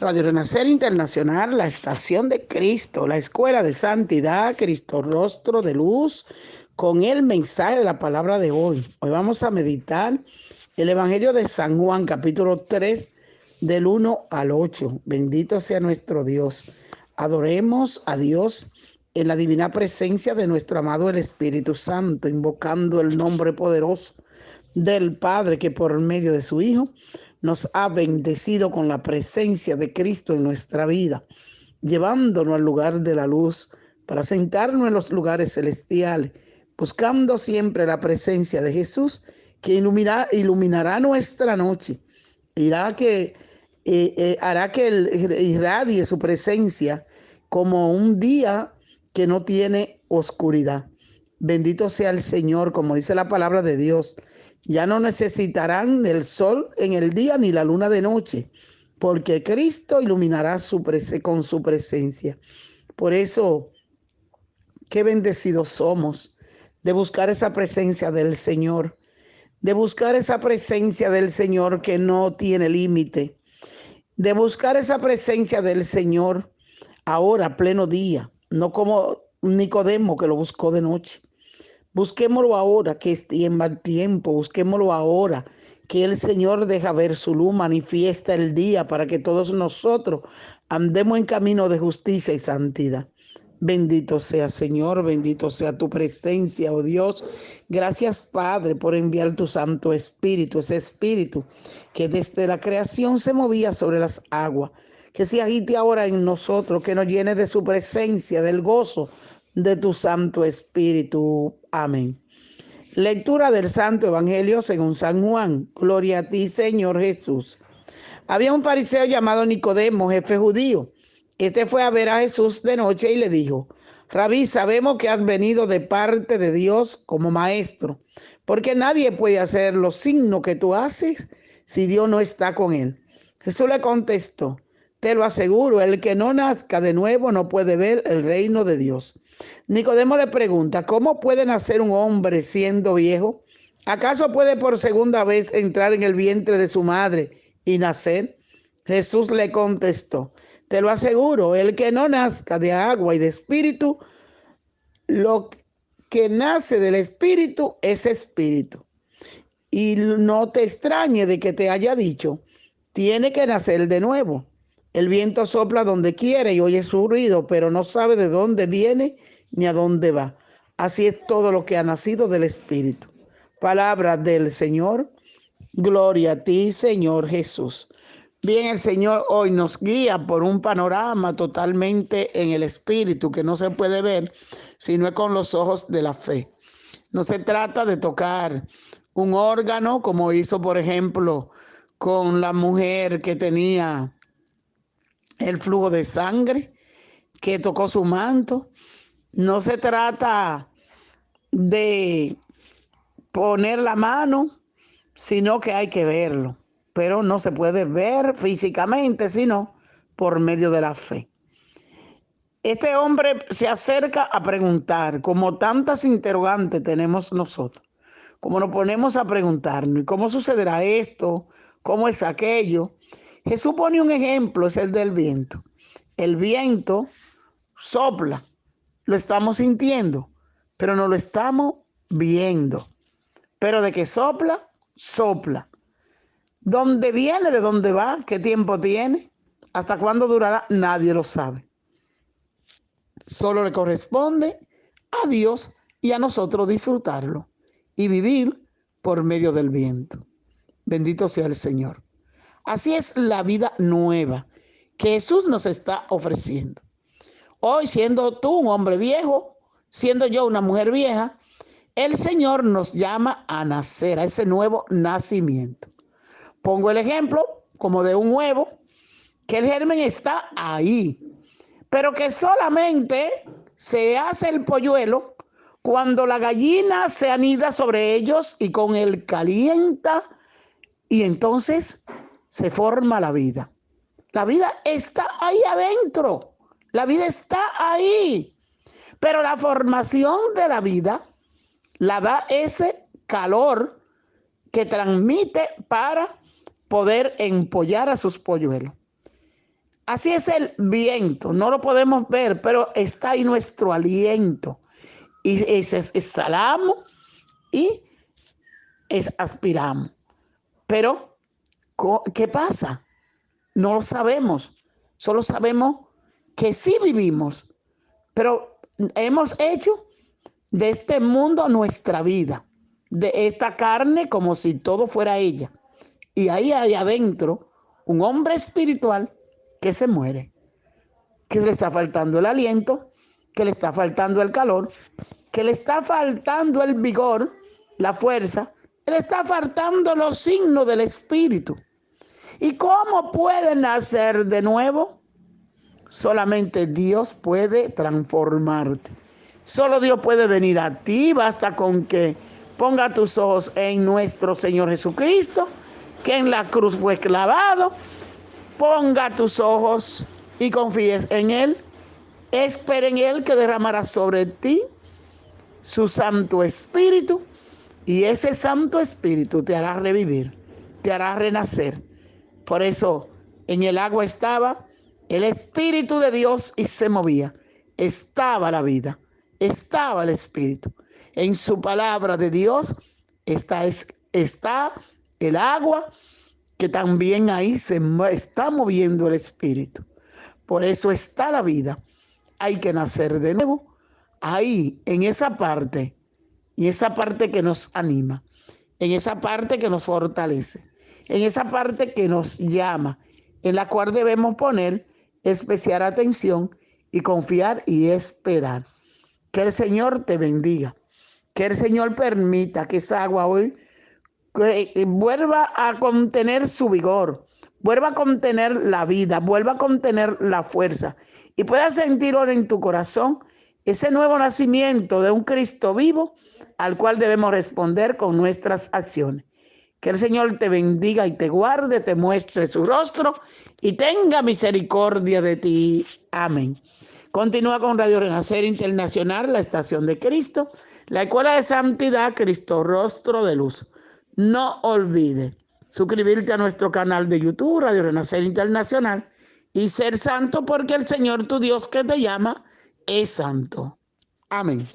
Radio Renacer Internacional, la estación de Cristo, la escuela de santidad, Cristo rostro de luz, con el mensaje de la palabra de hoy. Hoy vamos a meditar el Evangelio de San Juan, capítulo 3, del 1 al 8. Bendito sea nuestro Dios. Adoremos a Dios en la divina presencia de nuestro amado el Espíritu Santo, invocando el nombre poderoso del Padre que por medio de su Hijo nos ha bendecido con la presencia de Cristo en nuestra vida, llevándonos al lugar de la luz para sentarnos en los lugares celestiales, buscando siempre la presencia de Jesús que iluminará, iluminará nuestra noche, eh, eh, hará que irradie su presencia como un día que no tiene oscuridad. Bendito sea el Señor, como dice la palabra de Dios. Ya no necesitarán el sol en el día ni la luna de noche, porque Cristo iluminará su con su presencia. Por eso, qué bendecidos somos de buscar esa presencia del Señor, de buscar esa presencia del Señor que no tiene límite, de buscar esa presencia del Señor ahora, pleno día, no como Nicodemo que lo buscó de noche. Busquémoslo ahora, que es mal tiempo, busquémoslo ahora, que el Señor deja ver su luz, manifiesta el día para que todos nosotros andemos en camino de justicia y santidad. Bendito sea Señor, bendito sea tu presencia, oh Dios. Gracias Padre por enviar tu Santo Espíritu, ese Espíritu que desde la creación se movía sobre las aguas que se agite ahora en nosotros, que nos llene de su presencia, del gozo de tu Santo Espíritu. Amén. Lectura del Santo Evangelio según San Juan. Gloria a ti, Señor Jesús. Había un fariseo llamado Nicodemo, jefe judío. Este fue a ver a Jesús de noche y le dijo, Rabí, sabemos que has venido de parte de Dios como maestro, porque nadie puede hacer los signos que tú haces si Dios no está con él. Jesús le contestó, te lo aseguro, el que no nazca de nuevo no puede ver el reino de Dios. Nicodemo le pregunta, ¿cómo puede nacer un hombre siendo viejo? ¿Acaso puede por segunda vez entrar en el vientre de su madre y nacer? Jesús le contestó, te lo aseguro, el que no nazca de agua y de espíritu, lo que nace del espíritu es espíritu. Y no te extrañe de que te haya dicho, tiene que nacer de nuevo. El viento sopla donde quiere y oye su ruido, pero no sabe de dónde viene ni a dónde va. Así es todo lo que ha nacido del Espíritu. Palabra del Señor. Gloria a ti, Señor Jesús. Bien, el Señor hoy nos guía por un panorama totalmente en el Espíritu que no se puede ver sino con los ojos de la fe. No se trata de tocar un órgano como hizo, por ejemplo, con la mujer que tenía el flujo de sangre que tocó su manto. No se trata de poner la mano, sino que hay que verlo. Pero no se puede ver físicamente, sino por medio de la fe. Este hombre se acerca a preguntar, como tantas interrogantes tenemos nosotros, como nos ponemos a preguntarnos, ¿cómo sucederá esto? ¿Cómo es aquello? Jesús pone un ejemplo, es el del viento. El viento sopla, lo estamos sintiendo, pero no lo estamos viendo. Pero de que sopla, sopla. ¿Dónde viene? ¿De dónde va? ¿Qué tiempo tiene? ¿Hasta cuándo durará? Nadie lo sabe. Solo le corresponde a Dios y a nosotros disfrutarlo y vivir por medio del viento. Bendito sea el Señor. Así es la vida nueva que Jesús nos está ofreciendo. Hoy, siendo tú un hombre viejo, siendo yo una mujer vieja, el Señor nos llama a nacer, a ese nuevo nacimiento. Pongo el ejemplo como de un huevo, que el germen está ahí, pero que solamente se hace el polluelo cuando la gallina se anida sobre ellos y con él calienta y entonces se forma la vida. La vida está ahí adentro. La vida está ahí. Pero la formación de la vida la da ese calor que transmite para poder empollar a sus polluelos. Así es el viento, no lo podemos ver, pero está ahí nuestro aliento. Y exhalamos y aspiramos. Pero, ¿qué pasa? No lo sabemos. Solo sabemos que sí vivimos, pero hemos hecho de este mundo nuestra vida, de esta carne como si todo fuera ella. Y ahí hay adentro un hombre espiritual que se muere, que le está faltando el aliento, que le está faltando el calor, que le está faltando el vigor, la fuerza, le está faltando los signos del espíritu. ¿Y cómo puede nacer de nuevo? Solamente Dios puede transformarte. Solo Dios puede venir a ti. Basta con que ponga tus ojos en nuestro Señor Jesucristo, que en la cruz fue clavado Ponga tus ojos y confíes en Él. Espera en Él que derramará sobre ti su Santo Espíritu. Y ese Santo Espíritu te hará revivir, te hará renacer. Por eso en el agua estaba el Espíritu de Dios y se movía. Estaba la vida, estaba el Espíritu. En su palabra de Dios está, está el agua que también ahí se está moviendo el espíritu. Por eso está la vida. Hay que nacer de nuevo ahí, en esa parte, y esa parte que nos anima, en esa parte que nos fortalece, en esa parte que nos llama, en la cual debemos poner especial atención y confiar y esperar. Que el Señor te bendiga, que el Señor permita que esa agua hoy que vuelva a contener su vigor, vuelva a contener la vida, vuelva a contener la fuerza y puedas sentir ahora en tu corazón ese nuevo nacimiento de un Cristo vivo al cual debemos responder con nuestras acciones. Que el Señor te bendiga y te guarde, te muestre su rostro y tenga misericordia de ti. Amén. Continúa con Radio Renacer Internacional, la estación de Cristo, la Escuela de Santidad, Cristo Rostro de Luz. No olvide suscribirte a nuestro canal de YouTube, Radio Renacer Internacional, y ser santo porque el Señor tu Dios que te llama es santo. Amén.